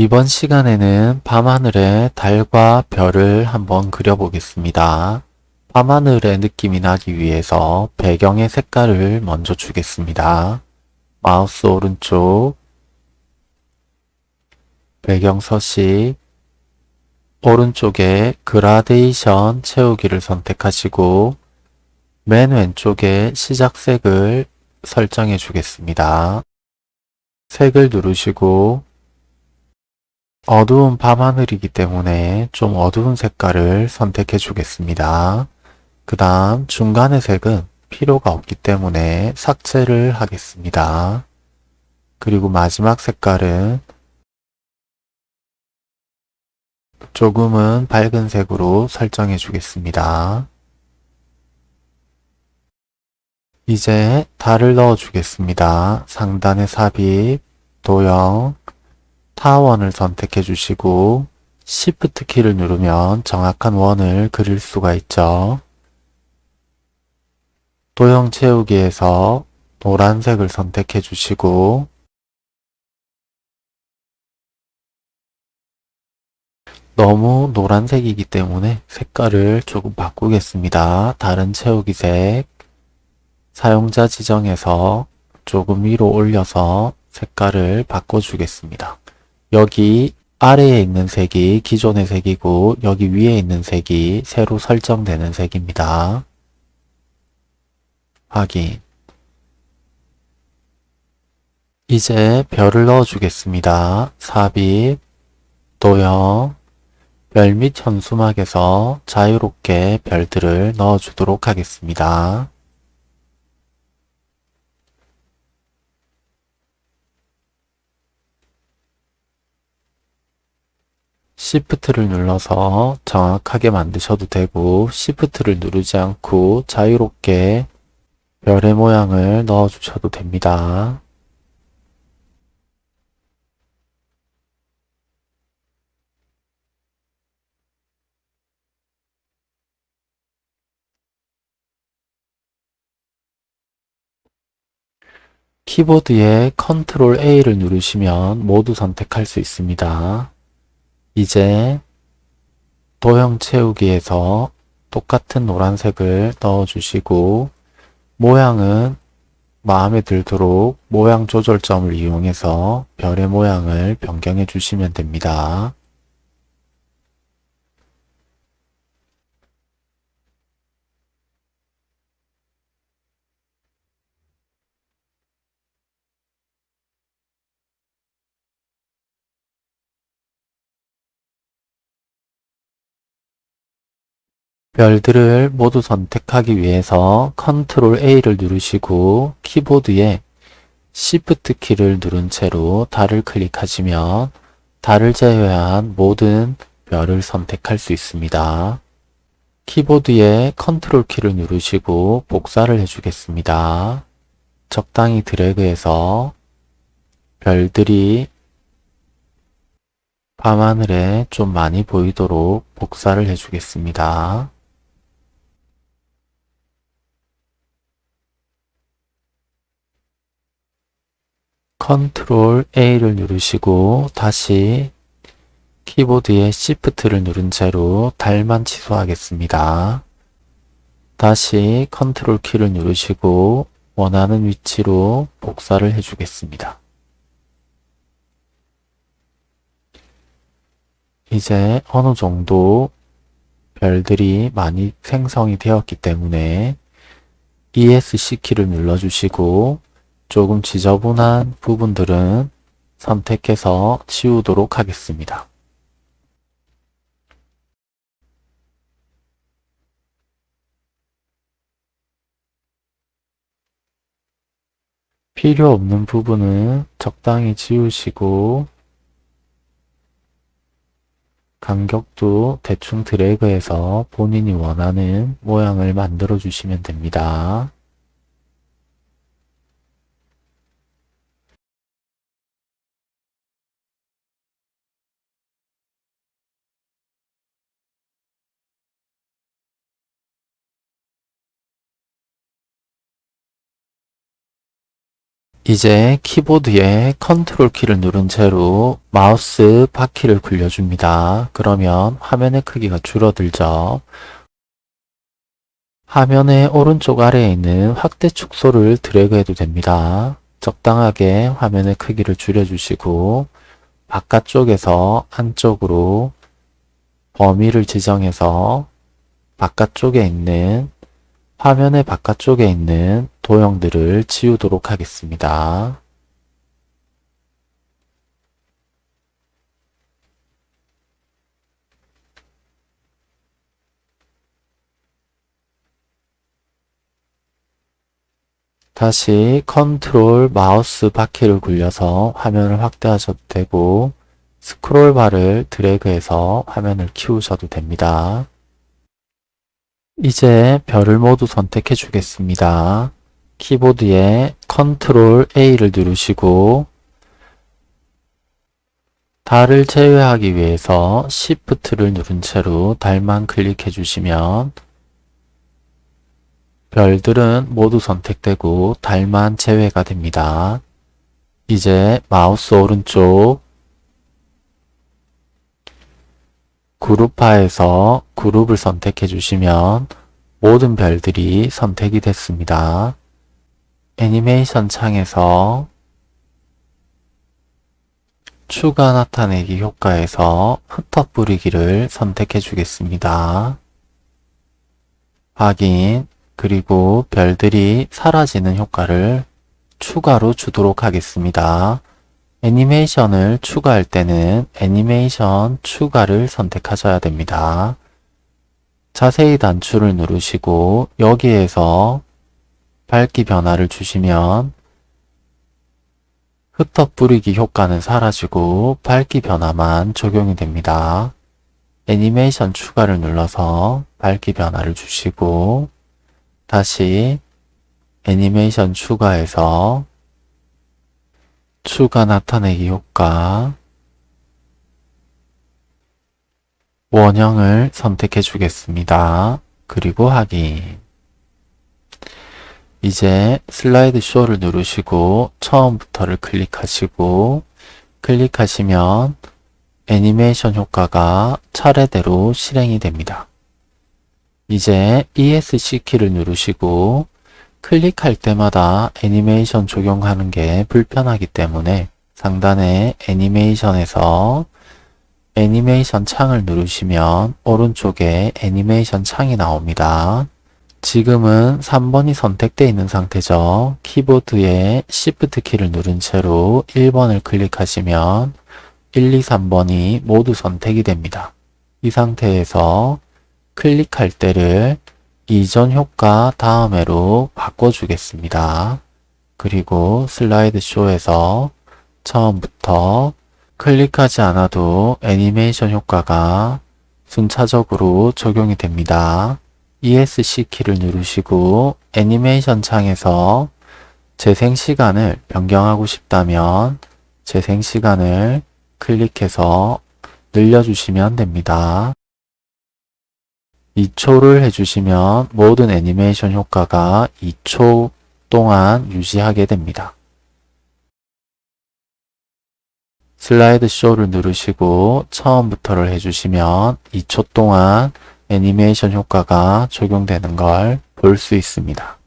이번 시간에는 밤하늘에 달과 별을 한번 그려보겠습니다. 밤하늘의 느낌이 나기 위해서 배경의 색깔을 먼저 주겠습니다. 마우스 오른쪽 배경 서식 오른쪽에 그라데이션 채우기를 선택하시고 맨 왼쪽에 시작색을 설정해 주겠습니다. 색을 누르시고 어두운 밤하늘이기 때문에 좀 어두운 색깔을 선택해 주겠습니다. 그 다음 중간의 색은 필요가 없기 때문에 삭제를 하겠습니다. 그리고 마지막 색깔은 조금은 밝은 색으로 설정해 주겠습니다. 이제 달을 넣어 주겠습니다. 상단에 삽입, 도형, 타원을 선택해 주시고 Shift 키를 누르면 정확한 원을 그릴 수가 있죠. 도형 채우기에서 노란색을 선택해 주시고 너무 노란색이기 때문에 색깔을 조금 바꾸겠습니다. 다른 채우기색 사용자 지정에서 조금 위로 올려서 색깔을 바꿔주겠습니다. 여기 아래에 있는 색이 기존의 색이고 여기 위에 있는 색이 새로 설정되는 색입니다. 확인 이제 별을 넣어 주겠습니다. 삽입, 도형, 별 및 현수막에서 자유롭게 별들을 넣어 주도록 하겠습니다. Shift를 눌러서 정확하게 만드셔도 되고 Shift를 누르지 않고 자유롭게 별의 모양을 넣어 주셔도 됩니다. 키보드에 Ctrl A를 누르시면 모두 선택할 수 있습니다. 이제 도형 채우기에서 똑같은 노란색을 넣어주시고 모양은 마음에 들도록 모양 조절점을 이용해서 별의 모양을 변경해 주시면 됩니다. 별들을 모두 선택하기 위해서 Ctrl A를 누르시고 키보드에 Shift 키를 누른 채로 달을 클릭하시면 달을 제외한 모든 별을 선택할 수 있습니다. 키보드에 Ctrl 키를 누르시고 복사를 해주겠습니다. 적당히 드래그해서 별들이 밤하늘에 좀 많이 보이도록 복사를 해주겠습니다. 컨트롤 A를 누르시고 다시 키보드에 Shift를 누른 채로 달만 취소하겠습니다. 다시 컨트롤 키를 누르시고 원하는 위치로 복사를 해주겠습니다. 이제 어느 정도 별들이 많이 생성이 되었기 때문에 ESC 키를 눌러주시고 조금 지저분한 부분들은 선택해서 지우도록 하겠습니다. 필요 없는 부분은 적당히 지우시고 간격도 대충 드래그해서 본인이 원하는 모양을 만들어 주시면 됩니다. 이제 키보드에 컨트롤 키를 누른 채로 마우스 바퀴를 굴려줍니다. 그러면 화면의 크기가 줄어들죠. 화면의 오른쪽 아래에 있는 확대 축소를 드래그해도 됩니다. 적당하게 화면의 크기를 줄여주시고 바깥쪽에서 안쪽으로 범위를 지정해서 바깥쪽에 있는 화면의 바깥쪽에 있는 도형들을 지우도록 하겠습니다. 다시 컨트롤 마우스 바퀴를 굴려서 화면을 확대하셔도 되고 스크롤 바를 드래그해서 화면을 키우셔도 됩니다. 이제 별을 모두 선택해 주겠습니다. 키보드에 컨트롤 A를 누르시고 달을 제외하기 위해서 Shift를 누른 채로 달만 클릭해 주시면 별들은 모두 선택되고 달만 제외가 됩니다. 이제 마우스 오른쪽 그룹화에서 그룹을 선택해 주시면 모든 별들이 선택이 됐습니다. 애니메이션 창에서 추가 나타내기 효과에서 흩어 뿌리기를 선택해 주겠습니다. 확인 그리고 별들이 사라지는 효과를 추가로 주도록 하겠습니다. 애니메이션을 추가할 때는 애니메이션 추가를 선택하셔야 됩니다. 자세히 단추를 누르시고 여기에서 밝기 변화를 주시면 흩어 뿌리기 효과는 사라지고 밝기 변화만 적용이 됩니다. 애니메이션 추가를 눌러서 밝기 변화를 주시고 다시 애니메이션 추가해서 추가 나타내기 효과 원형을 선택해 주겠습니다. 그리고 확인 이제 슬라이드 쇼를 누르시고 처음부터를 클릭하시고 클릭하시면 애니메이션 효과가 차례대로 실행이 됩니다. 이제 ESC 키를 누르시고 클릭할 때마다 애니메이션 적용하는 게 불편하기 때문에 상단에 애니메이션에서 애니메이션 창을 누르시면 오른쪽에 애니메이션 창이 나옵니다. 지금은 3번이 선택되어 있는 상태죠. 키보드에 Shift 키를 누른 채로 1번을 클릭하시면 1, 2, 3번이 모두 선택이 됩니다. 이 상태에서 클릭할 때를 이전 효과 다음에로 바꿔주겠습니다. 그리고 슬라이드 쇼에서 처음부터 클릭하지 않아도 애니메이션 효과가 순차적으로 적용이 됩니다. ESC 키를 누르시고 애니메이션 창에서 재생 시간을 변경하고 싶다면 재생 시간을 클릭해서 늘려주시면 됩니다. 2초를 해주시면 모든 애니메이션 효과가 2초 동안 유지하게 됩니다. 슬라이드 쇼를 누르시고 처음부터를 해주시면 2초 동안 애니메이션 효과가 적용되는 걸 볼 수 있습니다.